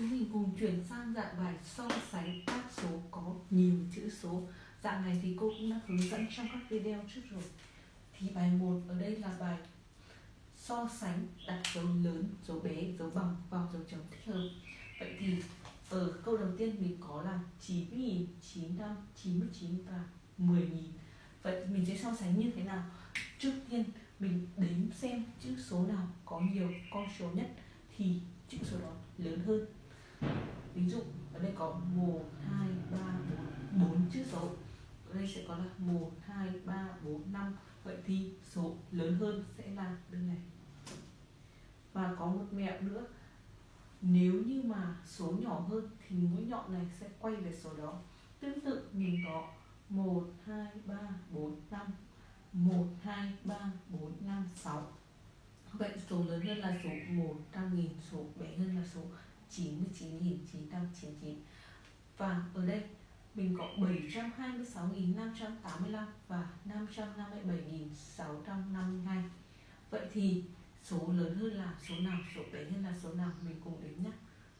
Chúng mình cùng chuyển sang dạng bài so sánh các số có nhiều chữ số. Dạng này thì cô cũng đã hướng dẫn trong các video trước rồi. Thì bài 1 ở đây là bài so sánh đặt dấu lớn, dấu bé, dấu bằng vào dấu chấm thích hợp. Vậy thì ở câu đầu tiên mình có là 9.000, 95, 99 và 10.000. Vậy mình sẽ so sánh như thế nào? Trước tiên mình đếm xem chữ số nào có nhiều con số nhất thì chữ số đó lớn hơn ví dụ ở đây có 1, 2, 3, 4 4 chữ số. Ở đây sẽ có là 1, 2, 3, 4, 5 vậy thì số lớn hơn sẽ là bên này. Và có một mẹo nữa. Nếu như mà số nhỏ hơn thì mũi nhọn này sẽ quay về số đó. Tương tự mình có 1, 2, 3, 4, 5 1, 2, 3, 4, 5, 6 Vậy số lớn hơn là số 100.000, số bé hơn là số 99.999 Và ở đây mình có 726.585 và 557.652 Vậy thì số lớn hơn là số nào, số bé hơn là số nào? Mình cùng đếm nhé.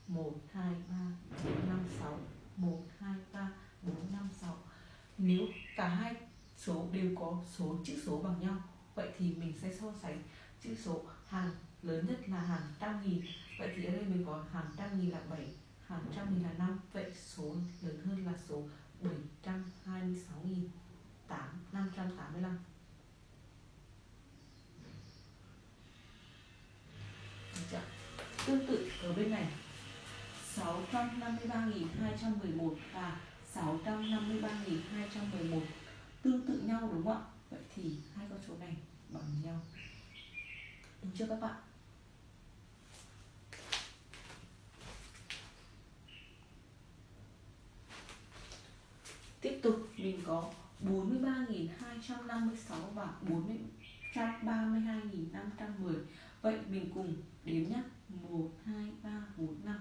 1, 2, 3, 4, 5, 6 1, 2, 3, 4, 5, 6 Nếu cả hai số đều có số chữ số bằng nhau Vậy thì mình sẽ so sánh chữ số hàng lớn nhất là hàng trăm nghìn vậy thì ở đây mình có hàng trăm nghìn là 7 hàng trăm nghìn là 5 vậy số lớn hơn là số 726 nghìn 8 585 Được chưa? Tương tự ở bên này 653.211 và 653.211 tương tự nhau đúng không ạ? Vậy thì hai con số này bằng nhau được chưa các bạn? Tiếp tục mình có 43.256 và 432.510 Vậy mình cùng đếm nhé 1, 2, 3, 4, 5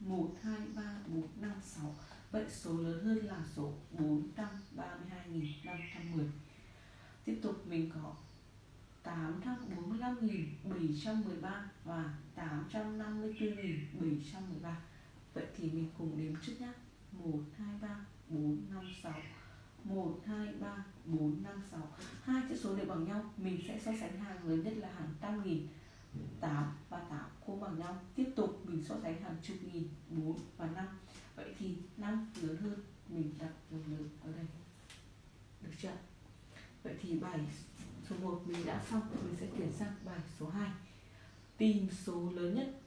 1, 2, 3, 4, 5, 6 Vậy số lớn hơn là số 432.510 Tiếp tục. 845.713 và 854.713 Vậy thì mình cùng đếm trước nhé 1, 2, 3, 4, 5, 6 1, 2, 3, 4, 5, 6 Hai chữ số đều bằng nhau. Mình sẽ so sánh hàng lớn nhất là hàng trăm nghìn. 8 và 8 cũng bằng nhau. Tiếp tục mình so sánh hàng chục nghìn 4 và 5 Vậy thì 5 lớn hơn Mình đặt một lớn ở đây. Được chưa? Vậy thì bài số 1 mình đã xong, Mình sẽ chuyển sang bài số 2 Tìm số lớn nhất